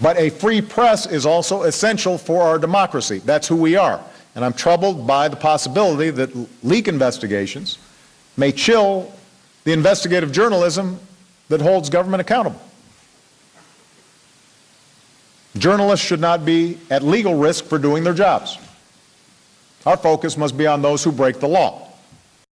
But a free press is also essential for our democracy. That's who we are. And I'm troubled by the possibility that leak investigations may chill the investigative journalism that holds government accountable. Journalists should not be at legal risk for doing their jobs. Our focus must be on those who break the law.